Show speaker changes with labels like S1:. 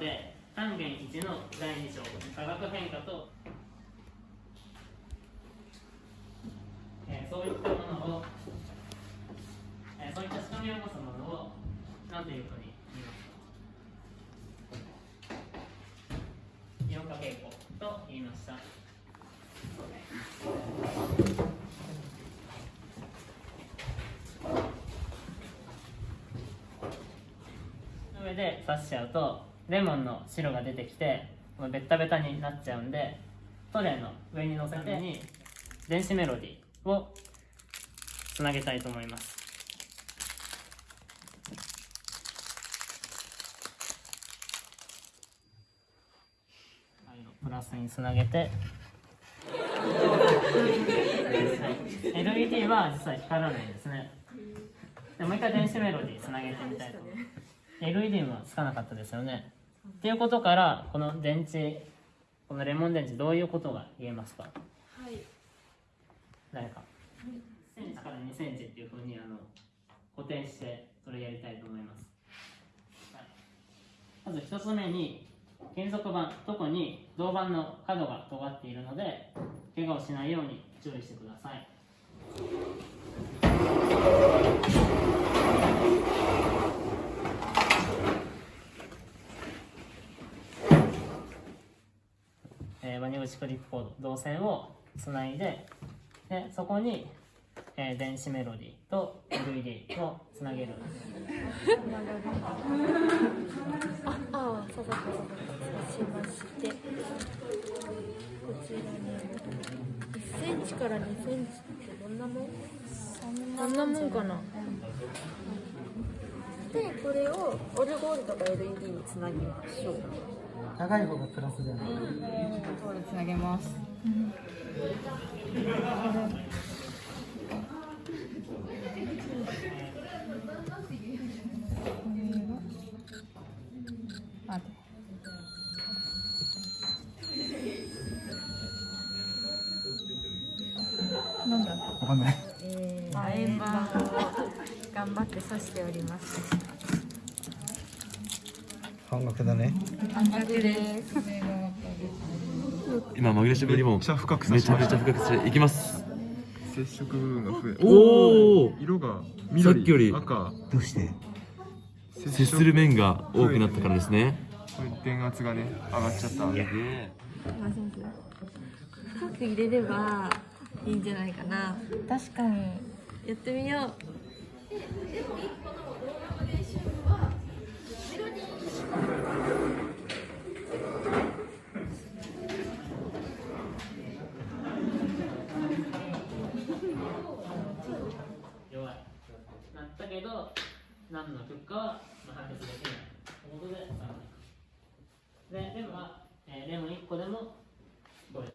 S1: で単元1の第2章化学変化と、えーそういったものを、えーそういった仕組みを持つものを何というふうに言いますかイオン化傾向と言いました。上で刺しちゃうとレモンの汁が出てきてこのベッタベタになっちゃうんでトレイの上に乗せてに電子メロディーをつなげたいと思います。プラスにつなげて、はい、LED は実は光らないんですね。でもう一回電子メロディーつなげてみたいと思います LED もつかなかったですよねっていうことからこの電池このレモン電池どういうことが言えますか？
S2: はい。
S1: 誰か。センチから2センチっていうふうにあの固定してそれやりたいと思います、はい。まず1つ目に金属板特に銅板の角が尖っているので怪我をしないように注意してくださいえー、ワニ口クリップコード導線をつないででそこに、えー電子メロディーと LED をつなげる。
S2: ああそうそうそうそう。しまして。こちらに1センチから2センチってどんなもん？そんなもんかな。でこれをオルゴールとか LED につなぎましょう
S3: 長い方がプラスじゃない
S4: つなげます。待って。なんだ。
S3: わかんない
S2: えー、
S4: あ
S2: 円盤を頑張って刺しております
S3: 半額だね。
S2: 半額です。
S5: 今紛らわしぶりも
S6: めっちゃ深く
S5: めちゃめちゃ深くしていきます。
S6: 接触部分が増え
S5: おお
S6: 色が
S5: さっ
S6: 緑
S5: きより
S6: 赤。
S3: どうして？
S5: 接する面が多くなったからですね。
S6: 電圧がね上がっちゃった。
S2: 深く入れればいいんじゃないかな。
S4: 確かに。
S2: やってみよう
S1: 弱いなったけど何の結果はまあ判決できない。ということでででも、まあ、えーレモン1個でも